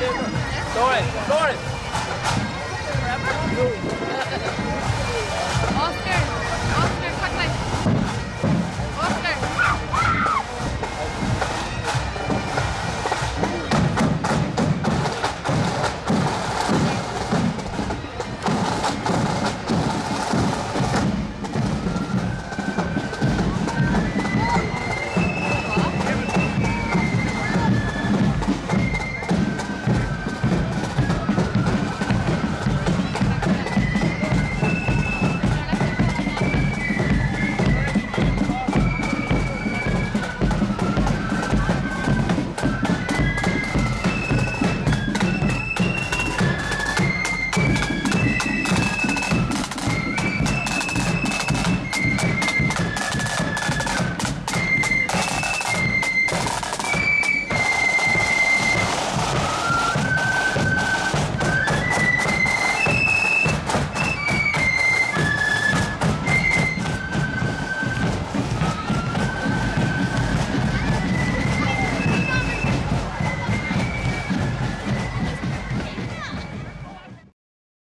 Lauren, Lauren.